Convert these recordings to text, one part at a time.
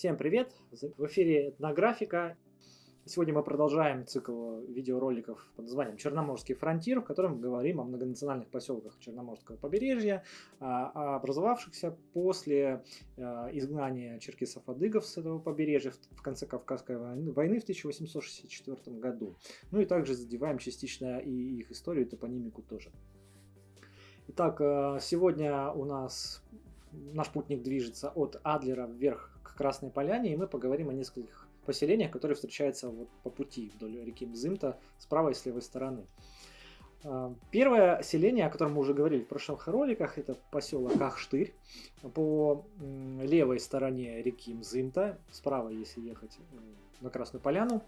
Всем привет! В эфире «Этнографика». Сегодня мы продолжаем цикл видеороликов под названием «Черноморский фронтир», в котором мы говорим о многонациональных поселках Черноморского побережья, а, образовавшихся после а, изгнания черкесов-адыгов с этого побережья в конце Кавказской войны в 1864 году. Ну и также задеваем частично и их историю, и топонимику тоже. Итак, а, сегодня у нас наш путник движется от Адлера вверх Красной Поляне, и мы поговорим о нескольких поселениях, которые встречаются вот по пути вдоль реки Мзымта с правой и с левой стороны. А, первое селение, о котором мы уже говорили в прошлых роликах, это поселок Ахштырь. По левой стороне реки Мзымта, справа, если ехать на Красную Поляну,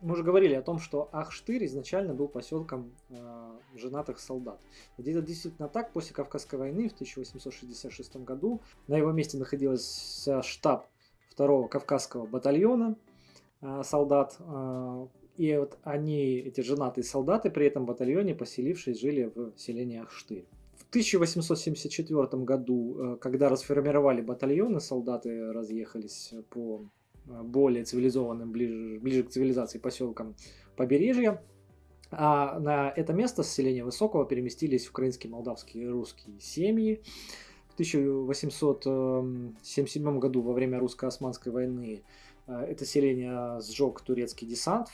мы уже говорили о том, что Ахштырь изначально был поселком э, женатых солдат. И это действительно так. После Кавказской войны в 1866 году на его месте находился штаб второго Кавказского батальона э, солдат. Э, и вот они, эти женатые солдаты, при этом батальоне, поселившись, жили в селении Ахштырь. В 1874 году, э, когда расформировали батальоны, солдаты разъехались по более цивилизованным, ближе, ближе к цивилизации поселкам побережья. А на это место с селения Высокого переместились украинские, молдавские и русские семьи. В 1877 году во время русско-османской войны э, это селение сжег турецкий десант,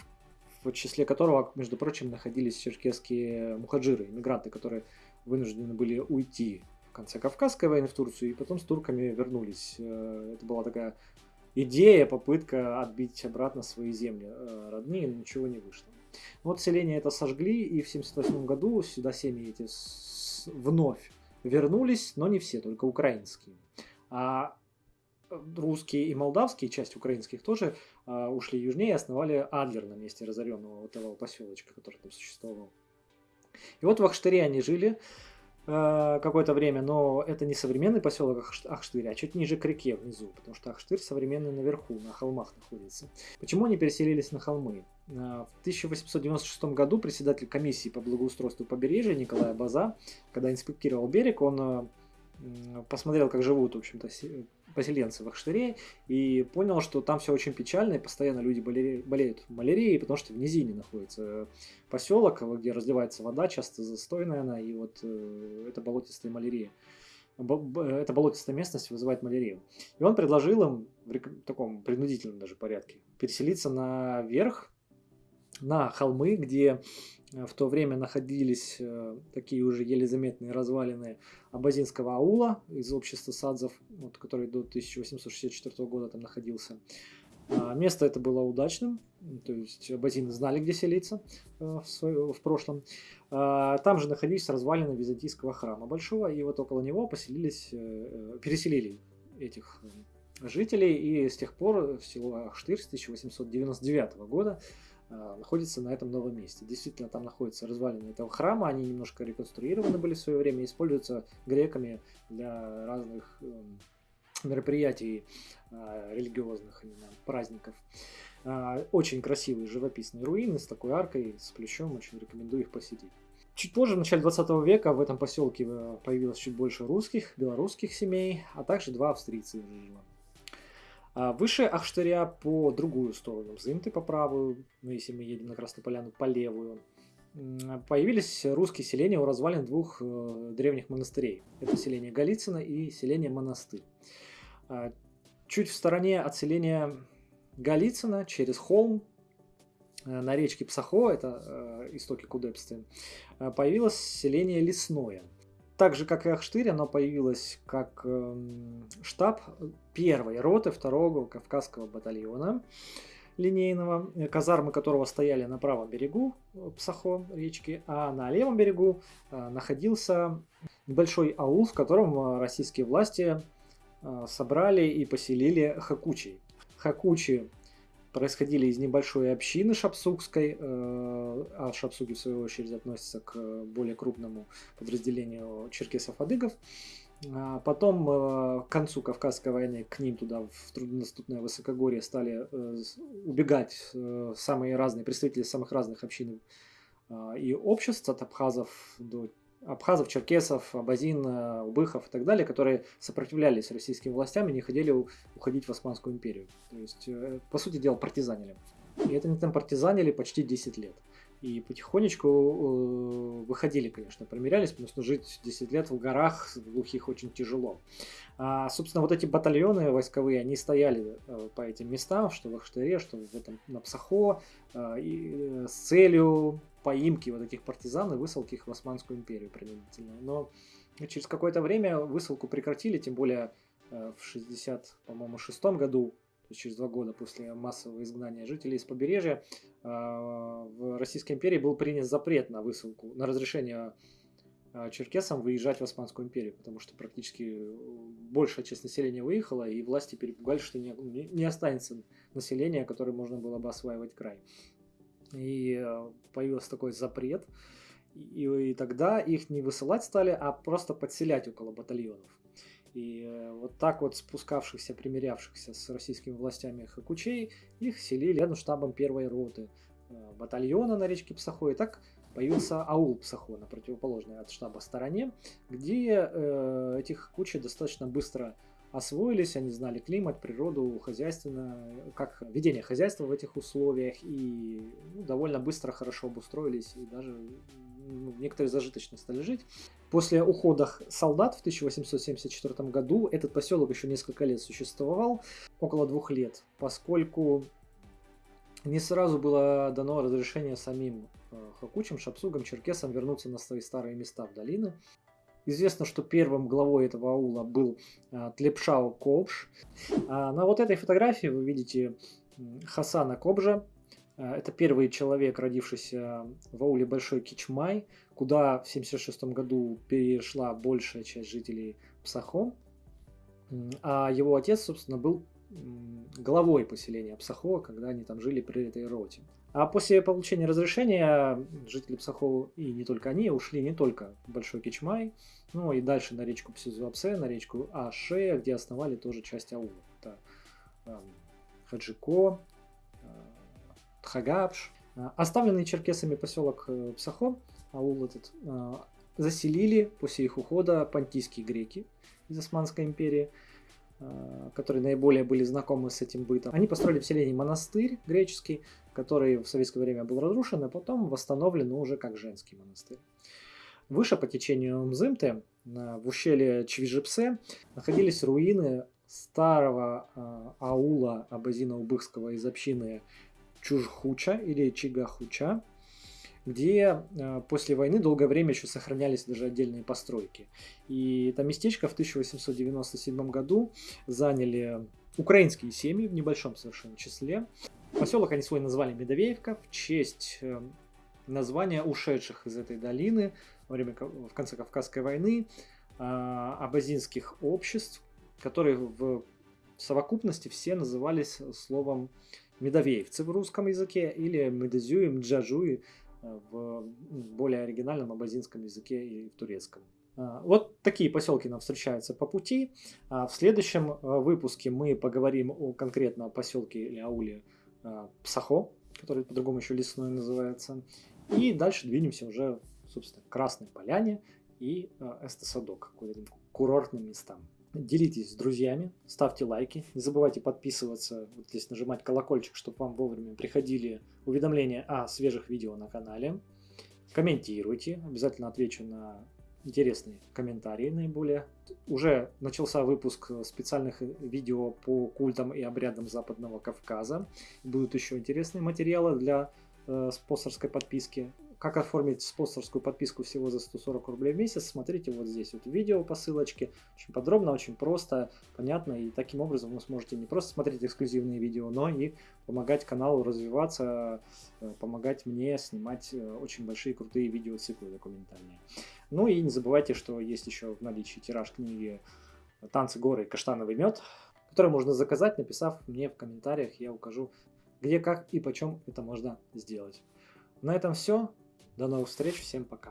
в числе которого, между прочим, находились черкесские мухаджиры, иммигранты, которые вынуждены были уйти в конце Кавказской войны в Турцию и потом с турками вернулись. Э, это была такая идея, попытка отбить обратно свои земли э, родные, но ничего не вышло. Вот селение это сожгли, и в 1978 году сюда семьи эти вновь вернулись, но не все, только украинские. А русские и молдавские, часть украинских тоже э, ушли южнее и основали Адлер на месте разоренного этого поселочка, который там существовал. И вот в Ахштыре они жили. Э, какое-то время, но это не современный поселок Ахштырь, а чуть ниже к реке внизу, потому что Ахштырь современный наверху, на холмах находится. Почему они переселились на холмы? Э, в 1896 году председатель комиссии по благоустройству побережья Николай База, когда инспектировал берег, он э, посмотрел, как живут, в общем-то, поселенцы в Ахштыре и понял, что там все очень печально, и постоянно люди болеют, малярией, потому что в низине находится поселок, где разливается вода, часто застойная она, и вот э, это болотистая малярия. Эта болотистая местность вызывает малярию. И он предложил им в таком принудительном даже порядке переселиться наверх, на холмы, где Э, в то время находились э, такие уже еле заметные развалины Абазинского аула из общества садзов, вот, который до 1864 года там находился. А, место это было удачным, то есть абазины знали, где селиться э, в, свое, в прошлом. А, там же находились развалины византийского храма большого, и вот около него поселились, переселили этих жителей, и с тех пор село Ахштырь с 1899 года находится на этом новом месте. Действительно, там находятся развалины этого храма, они немножко реконструированы были в свое время, используются греками для разных эм, мероприятий а, религиозных, именно праздников. А, очень красивые живописные руины с такой аркой, с плечом, очень рекомендую их посетить. Чуть позже, в начале 20 века, в этом поселке э, появилось чуть больше русских, белорусских семей, а также два австрийца жило. А выше Ахштыря по другую сторону Мзымты, по правую, ну если мы едем на Красную Поляну, по левую, появились русские селения у развалин двух э, древних монастырей. Это селение Голицыно и селение Монастырь. А, чуть в стороне от селения Голицыно, через холм, э, на речке Псахо, это э, истоки Кудепсты, появилось селение Лесное – так же, как и Ахштырь, оно появилось как э, штаб первой роты второго Кавказского батальона линейного, казармы которого стояли на правом берегу э, Псахо речки, а на левом берегу э, находился небольшой аул, в котором э, российские власти э, собрали и поселили хакучей. Хакучи происходили из небольшой общины шапсукской, э, а шапсуки в свою очередь относятся к более крупному подразделению черкесов-адыгов. А потом э, к концу Кавказской войны к ним туда в труднодоступное высокогорье стали э, убегать самые разные представители самых разных общин и обществ, от абхазов до абхазов, черкесов, абазин, э, убыхов и так далее, которые сопротивлялись российским властям и не хотели уходить в Османскую империю. То есть, э, по сути дела, партизанили. И это не там партизанили почти 10 лет. И потихонечку э, выходили, конечно, примерялись, потому что жить 10 лет в горах глухих очень тяжело. А, собственно, вот эти батальоны войсковые, они стояли э, по этим местам, что в Ахштыре, что в этом, на Псахо, э, и, с целью поимки вот этих партизан и высылки их в Османскую империю принудительно. Но через какое-то время высылку прекратили, тем более в 60, по-моему, шестом году есть через два года после массового изгнания жителей из побережья, а, в Российской империи был принят запрет на высылку, на разрешение а, черкесам выезжать в Османскую империю, потому что практически большая часть населения выехала, и власти перепугались, что не, не останется населения, которое можно было бы осваивать край. И появился такой запрет, и тогда их не высылать стали, а просто подселять около батальонов. И э, вот так вот спускавшихся, примирявшихся с российскими властями хакучей, их селили рядом штабом первой роты э, батальона на речке Псахо. И так появился аул Псахо на противоположной от штаба стороне, где э, этих кучи достаточно быстро освоились, они знали климат, природу, хозяйственно, как ведение хозяйства в этих условиях и ну, довольно быстро хорошо обустроились и даже некоторые зажиточно стали жить. После ухода солдат в 1874 году этот поселок еще несколько лет существовал, около двух лет, поскольку не сразу было дано разрешение самим э, хакучам, шапсугам, черкесам вернуться на свои старые места в долины. Известно, что первым главой этого аула был э, Тлепшау Кобш. А на вот этой фотографии вы видите Хасана Кобжа, это первый человек, родившийся в ауле Большой Кичмай, куда в 1976 году перешла большая часть жителей Псахо. А его отец, собственно, был главой поселения Псахо, когда они там жили при этой роте. А после получения разрешения жители Псахо, и не только они, ушли не только в Большой Кичмай, но и дальше на речку Псизуапсе, на речку Аше, где основали тоже часть аула. Это эм, Хаджико, Тхагапш. А, оставленный черкесами поселок э, Псахо, аул этот, а, заселили после их ухода понтийские греки из Османской империи, которые наиболее были знакомы с этим бытом. Они построили в селении монастырь греческий, который в советское время был разрушен, а потом восстановлен уже как женский монастырь. Выше по течению Мзымты, в ущелье Чвижепсе, находились руины старого аула Абазина-Убыхского из общины Чужхуча или Чигахуча, где э, после войны долгое время еще сохранялись даже отдельные постройки. И это местечко в 1897 году заняли украинские семьи в небольшом совершенно числе. Поселок они свой назвали Медовеевка в честь э, названия ушедших из этой долины во время в конце Кавказской войны э, абазинских обществ, которые в совокупности все назывались словом медовеевцы в русском языке или медезюи, мджажуи э, в более оригинальном абазинском языке и в турецком. А, вот такие поселки нам встречаются по пути. А в следующем э, выпуске мы поговорим о конкретно поселке или ауле э, Псахо, который по-другому еще лесной называется. И дальше двинемся уже, собственно, к Красной Поляне и Эстесадок, к курортным местам. Делитесь с друзьями, ставьте лайки, не забывайте подписываться, вот здесь нажимать колокольчик, чтобы вам вовремя приходили уведомления о свежих видео на канале. Комментируйте, обязательно отвечу на интересные комментарии наиболее. Уже начался выпуск специальных видео по культам и обрядам Западного Кавказа. Будут еще интересные материалы для э, спонсорской подписки. Как оформить спонсорскую подписку всего за 140 рублей в месяц, смотрите вот здесь вот видео по ссылочке. Очень подробно, очень просто, понятно. И таким образом вы сможете не просто смотреть эксклюзивные видео, но и помогать каналу развиваться, э, помогать мне снимать э, очень большие крутые видеоциклы документальные. Ну и не забывайте, что есть еще в наличии тираж книги «Танцы горы и каштановый мед», который можно заказать, написав мне в комментариях, я укажу, где, как и почем это можно сделать. На этом все. До новых встреч, всем пока.